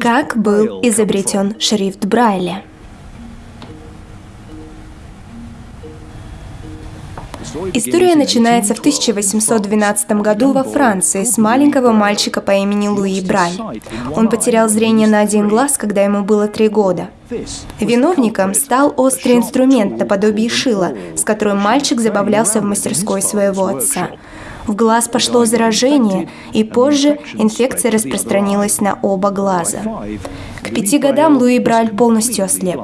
Как был изобретен шрифт Брайля? История начинается в 1812 году во Франции с маленького мальчика по имени Луи Браль. Он потерял зрение на один глаз, когда ему было три года. Виновником стал острый инструмент наподобие шила, с которым мальчик забавлялся в мастерской своего отца. В глаз пошло заражение, и позже инфекция распространилась на оба глаза. К пяти годам Луи Браль полностью ослеп.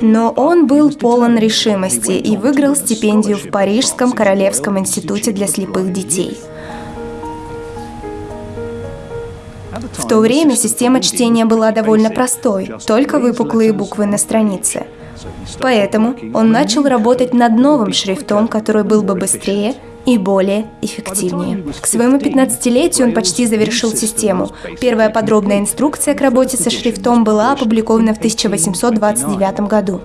Но он был полон решимости и выиграл стипендию в Парижском Королевском институте для слепых детей. В то время система чтения была довольно простой, только выпуклые буквы на странице. Поэтому он начал работать над новым шрифтом, который был бы быстрее и более эффективнее. К своему 15-летию он почти завершил систему. Первая подробная инструкция к работе со шрифтом была опубликована в 1829 году.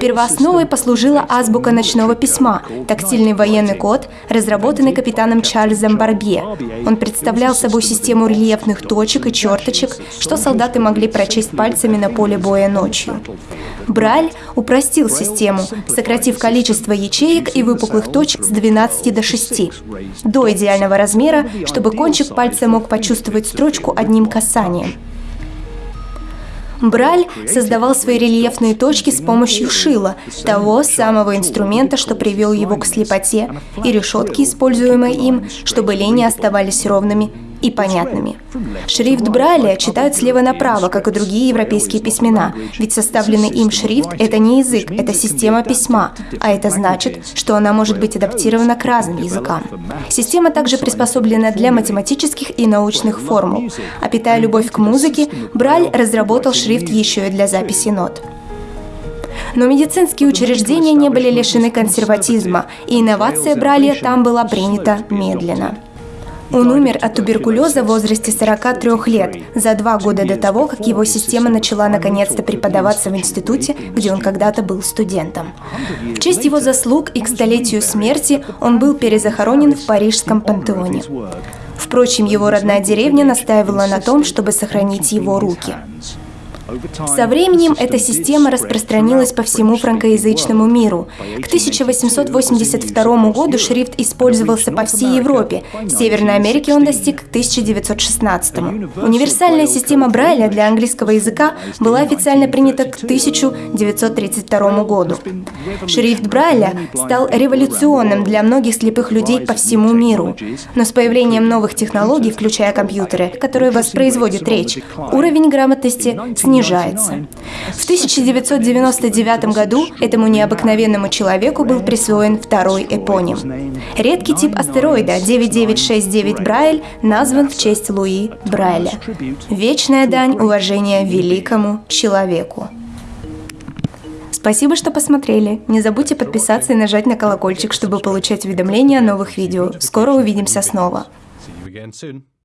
Первоосновой послужила азбука ночного письма, тактильный военный код, разработанный капитаном Чарльзом Барбье. Он представлял собой систему рельефных точек и черточек, что солдаты могли прочесть пальцами на поле боя ночью. Брайль упростил систему, сократив количество ячеек и выпуклых точек с 12 до 6, до идеального размера, чтобы кончик пальца мог почувствовать строчку одним касанием. Браль создавал свои рельефные точки с помощью шила, того самого инструмента, что привел его к слепоте, и решетки, используемые им, чтобы линии оставались ровными и понятными. Шрифт Брайля читают слева направо, как и другие европейские письмена, ведь составленный им шрифт – это не язык, это система письма, а это значит, что она может быть адаптирована к разным языкам. Система также приспособлена для математических и научных формул. А питая любовь к музыке, Брайль разработал шрифт еще и для записи нот. Но медицинские учреждения не были лишены консерватизма, и инновация Брайля там была принята медленно. Он умер от туберкулеза в возрасте 43 лет, за два года до того, как его система начала наконец-то преподаваться в институте, где он когда-то был студентом. В честь его заслуг и к столетию смерти он был перезахоронен в парижском пантеоне. Впрочем, его родная деревня настаивала на том, чтобы сохранить его руки. Со временем эта система распространилась по всему франкоязычному миру. К 1882 году шрифт использовался по всей Европе. В Северной Америке он достиг к 1916. Универсальная система Брайля для английского языка была официально принята к 1932 году. Шрифт Брайля стал революционным для многих слепых людей по всему миру. Но с появлением новых технологий, включая компьютеры, которые воспроизводят речь, уровень грамотности снизился снижается. В 1999 году этому необыкновенному человеку был присвоен второй эпоним. Редкий тип астероида 9969 Брайль назван в честь Луи Брайля. Вечная дань уважения великому человеку. Спасибо, что посмотрели. Не забудьте подписаться и нажать на колокольчик, чтобы получать уведомления о новых видео. Скоро увидимся снова.